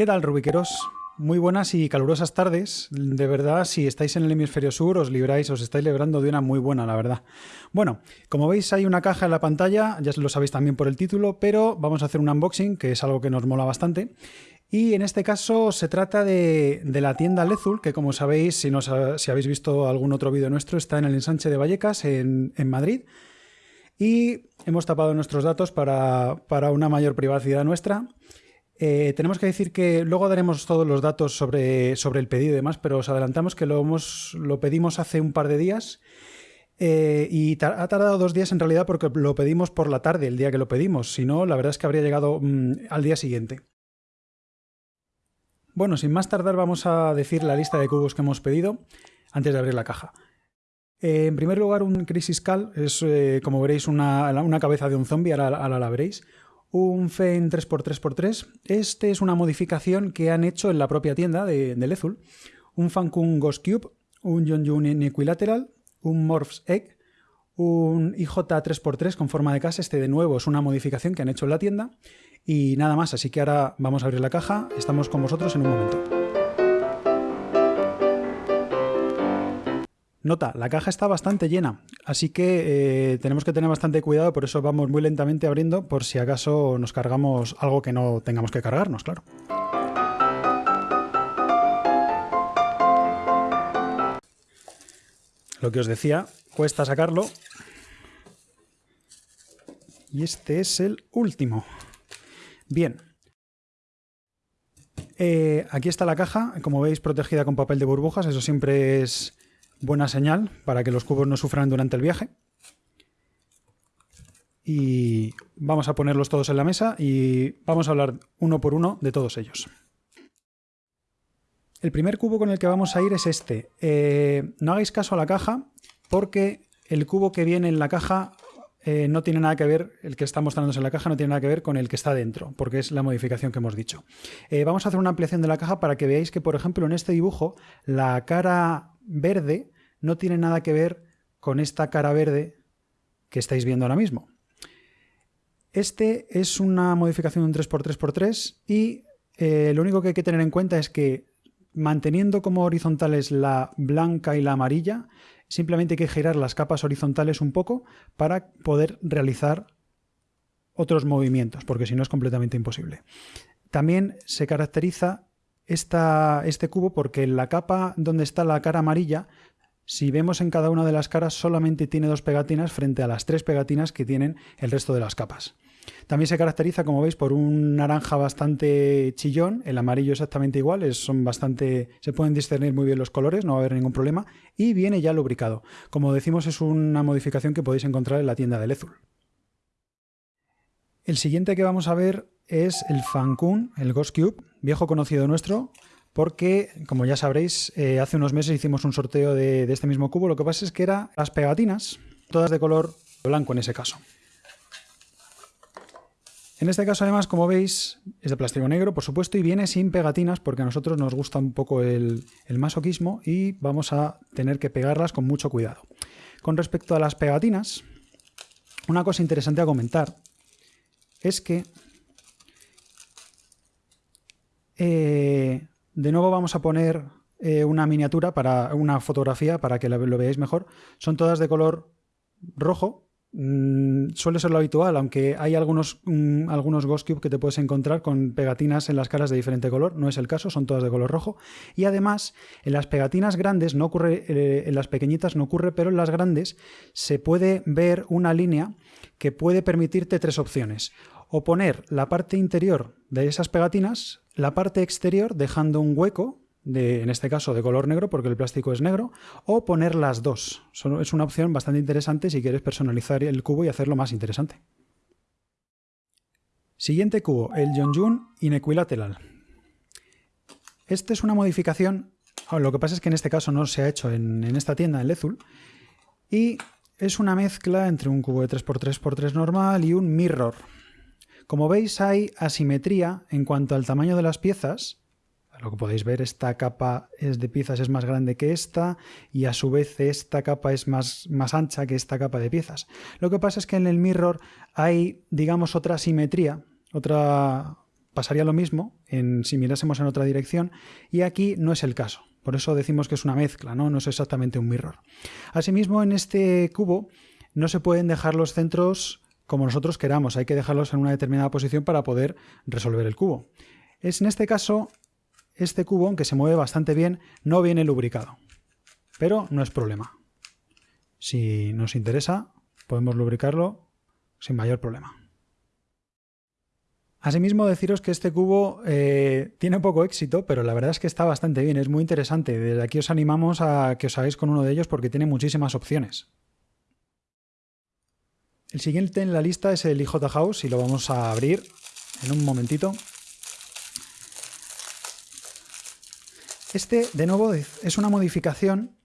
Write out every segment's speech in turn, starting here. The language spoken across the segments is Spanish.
¿Qué tal, Rubiqueros? Muy buenas y calurosas tardes. De verdad, si estáis en el hemisferio sur, os libráis, os estáis librando de una muy buena, la verdad. Bueno, como veis hay una caja en la pantalla, ya lo sabéis también por el título, pero vamos a hacer un unboxing, que es algo que nos mola bastante. Y en este caso se trata de, la tienda Lezul, que como sabéis, si, si habéis visto algún otro vídeo nuestro, está en el ensanche de Vallecas, en, Madrid. Y hemos tapado nuestros datos para, para una mayor privacidad nuestra. Eh, tenemos que decir que luego daremos todos los datos sobre, sobre el pedido y demás, pero os adelantamos que lo, hemos, lo pedimos hace un par de días eh, y ha tardado dos días en realidad porque lo pedimos por la tarde, el día que lo pedimos. Si no, la verdad es que habría llegado mm, al día siguiente. Bueno, sin más tardar vamos a decir la lista de cubos que hemos pedido antes de abrir la caja. Eh, en primer lugar, un Crisis Cal es, como veréis, una, cabeza de un zombie, ahora la veréis un FEN 3x3x3. Este es una modificación que han hecho en la propia tienda de, de Lezul. Un Fankun Ghost Cube, un Yonjun en Equilateral, un Morphs Egg, un IJ 3x3 con forma de casa. Este de nuevo es una modificación que han hecho en la tienda. Y nada más, así que ahora vamos a abrir la caja. Estamos con vosotros en un momento. Nota, la caja está bastante llena, así que eh, tenemos que tener bastante cuidado, por eso vamos muy lentamente abriendo por si acaso nos cargamos algo que no tengamos que cargarnos, claro. Lo que os decía, cuesta sacarlo. Y este es el último. Bien. Eh, aquí está la caja, como veis protegida con papel de burbujas, eso siempre es buena señal para que los cubos no sufran durante el viaje. Y vamos a ponerlos todos en la mesa y vamos a hablar uno por uno de todos ellos. El primer cubo con el que vamos a ir es este. Eh, no hagáis caso a la caja porque el cubo que viene en la caja eh, no tiene nada que ver, el que está mostrándose en la caja no tiene nada que ver con el que está dentro, porque es la modificación que hemos dicho. Eh, vamos a hacer una ampliación de la caja para que veáis que, por ejemplo, en este dibujo, la cara verde no tiene nada que ver con esta cara verde que estáis viendo ahora mismo. Este es una modificación de un 3x3x3 y eh, lo único que hay que tener en cuenta es que manteniendo como horizontales la blanca y la amarilla, simplemente hay que girar las capas horizontales un poco para poder realizar otros movimientos, porque si no es completamente imposible. También se caracteriza este cubo porque la capa donde está la cara amarilla si vemos en cada una de las caras solamente tiene dos pegatinas frente a las tres pegatinas que tienen el resto de las capas. También se caracteriza, como veis, por un naranja bastante chillón, el amarillo exactamente igual, son bastante, se pueden discernir muy bien los colores, no va a haber ningún problema, y viene ya lubricado. Como decimos, es una modificación que podéis encontrar en la tienda de Lezul. El siguiente que vamos a ver es el Fankun, el Ghost Cube, viejo conocido nuestro, porque, como ya sabréis, eh, hace unos meses hicimos un sorteo de, este mismo cubo. Lo que pasa es que eran las pegatinas, todas de color blanco en ese caso. En este caso, además, como veis, es de plástico negro, por supuesto, y viene sin pegatinas porque a nosotros nos gusta un poco el, masoquismo y vamos a tener que pegarlas con mucho cuidado. Con respecto a las pegatinas, una cosa interesante a comentar es que eh, de nuevo vamos a poner eh, una miniatura, para una fotografía para que lo, veáis mejor. Son todas de color rojo. Mm, suele ser lo habitual, aunque hay algunos, mm, algunos Ghost Cube que te puedes encontrar con pegatinas en las caras de diferente color. No es el caso, son todas de color rojo. Y además, en las pegatinas grandes no ocurre, eh, en las pequeñitas no ocurre, pero en las grandes se puede ver una línea que puede permitirte tres opciones o poner la parte interior de esas pegatinas, la parte exterior dejando un hueco, en este caso de color negro porque el plástico es negro, o poner las dos. Es una opción bastante interesante si quieres personalizar el cubo y hacerlo más interesante. Siguiente cubo, el Yonjun Inequilateral. Este es una modificación, ah, lo que pasa es que en este caso no se ha hecho en, en esta tienda, en Lezul, y es una mezcla entre un cubo de 3x3x3 normal y un mirror. Como veis hay asimetría en cuanto al tamaño de las piezas. Lo que podéis ver, esta capa es de piezas es más grande que esta y a su vez esta capa es más, más ancha que esta capa de piezas. Lo que pasa es que en el mirror hay, digamos, otra asimetría, otra pasaría lo mismo si mirásemos en otra dirección y aquí no es el caso. Por eso decimos que es una mezcla, ¿no? no es exactamente un mirror. Asimismo, en este cubo no se pueden dejar los centros como nosotros queramos, hay que dejarlos en una determinada posición para poder resolver el cubo. Es en este caso, este cubo, aunque se mueve bastante bien, no viene lubricado, pero no es problema. Si nos interesa, podemos lubricarlo sin mayor problema. Asimismo, deciros que este cubo eh, tiene poco éxito, pero la verdad es que está bastante bien, es muy interesante. Desde aquí os animamos a que os hagáis con uno de ellos porque tiene muchísimas opciones. El siguiente en la lista es el IJ House y lo vamos a abrir en un momentito. Este, de nuevo, es una modificación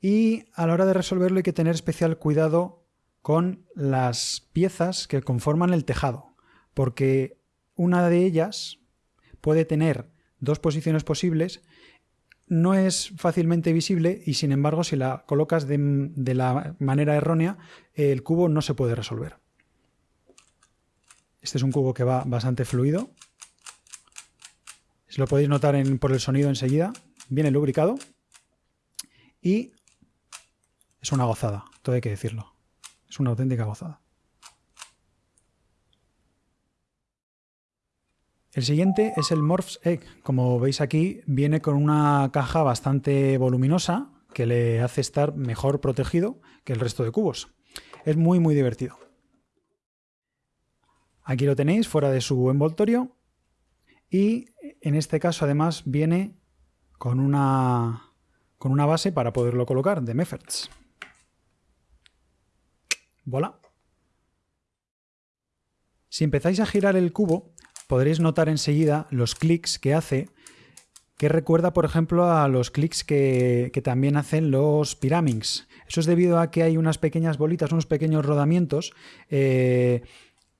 y a la hora de resolverlo hay que tener especial cuidado con las piezas que conforman el tejado, porque una de ellas puede tener dos posiciones posibles no es fácilmente visible y sin embargo si la colocas de, la manera errónea el cubo no se puede resolver. Este es un cubo que va bastante fluido. Lo podéis notar por el sonido enseguida, viene lubricado y es una gozada, todo hay que decirlo. Es una auténtica gozada. El siguiente es el Morph's Egg. Como veis aquí, viene con una caja bastante voluminosa que le hace estar mejor protegido que el resto de cubos. Es muy muy divertido. Aquí lo tenéis fuera de su envoltorio y en este caso además viene con una, con una base para poderlo colocar de Mefferts. Voilà. Si empezáis a girar el cubo, podréis notar enseguida los clics que hace, que recuerda, por ejemplo, a los clics que, también hacen los Pyraminx. Eso es debido a que hay unas pequeñas bolitas, unos pequeños rodamientos eh,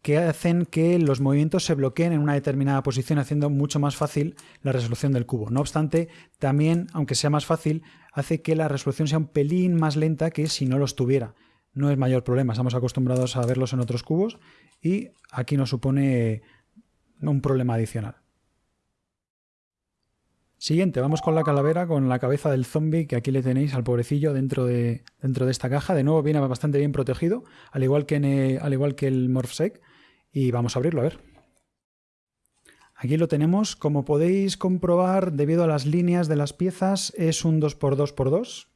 que hacen que los movimientos se bloqueen en una determinada posición, haciendo mucho más fácil la resolución del cubo. No obstante, también, aunque sea más fácil, hace que la resolución sea un pelín más lenta que si no los tuviera. No es mayor problema, estamos acostumbrados a verlos en otros cubos y aquí nos supone un problema adicional. Siguiente, vamos con la calavera, con la cabeza del zombie, que aquí le tenéis al pobrecillo dentro de, dentro de esta caja. De nuevo viene bastante bien protegido, al igual que, al igual que el Morphsec. Y vamos a abrirlo, a ver. Aquí lo tenemos. Como podéis comprobar, debido a las líneas de las piezas, es un 2x2x2.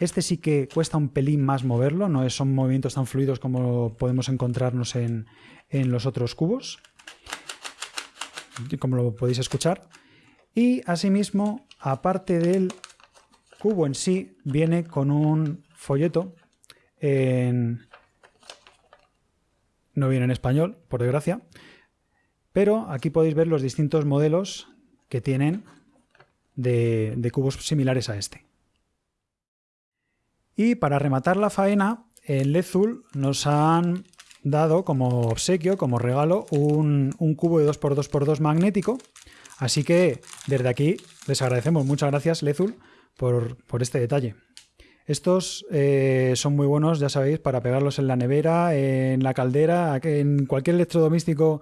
Este sí que cuesta un pelín más moverlo, no son movimientos tan fluidos como podemos encontrarnos en, en los otros cubos, como lo podéis escuchar. Y asimismo, aparte del cubo en sí, viene con un folleto en... No viene en español, por desgracia, pero aquí podéis ver los distintos modelos que tienen de, cubos similares a este. Y para rematar la faena, en Lezul nos han dado como obsequio, como regalo, un, cubo de 2x2x2 magnético. Así que desde aquí les agradecemos. Muchas gracias, Lezul, por, este detalle. Estos eh, son muy buenos, ya sabéis, para pegarlos en la nevera, en la caldera, en cualquier electrodoméstico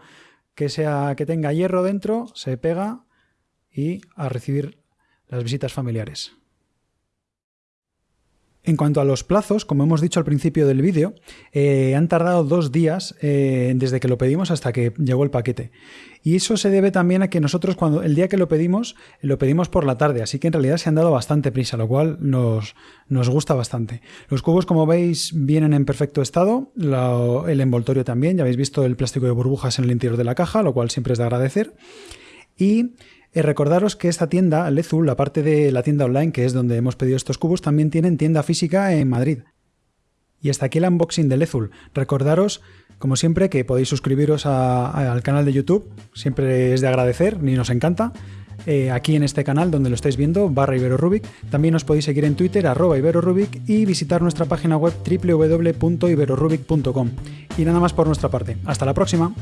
que, sea, que tenga hierro dentro, se pega y a recibir las visitas familiares. En cuanto a los plazos, como hemos dicho al principio del vídeo, eh, han tardado dos días eh, desde que lo pedimos hasta que llegó el paquete. Y eso se debe también a que nosotros cuando el día que lo pedimos, lo pedimos por la tarde, así que en realidad se han dado bastante prisa, lo cual nos, nos gusta bastante. Los cubos, como veis, vienen en perfecto estado, el envoltorio también, ya habéis visto el plástico de burbujas en el interior de la caja, lo cual siempre es de agradecer. Y eh, recordaros que esta tienda, Lezul, la parte de la tienda online, que es donde hemos pedido estos cubos, también tienen tienda física en Madrid. Y hasta aquí el unboxing de Lezul. Recordaros, como siempre, que podéis suscribiros al canal de YouTube. Siempre es de agradecer, ni nos encanta. Eh, aquí en este canal donde lo estáis viendo, barra IberoRubik. También os podéis seguir en Twitter, arroba IberoRubik y visitar nuestra página web www.iberorubic.com. Y nada más por nuestra parte. Hasta la próxima.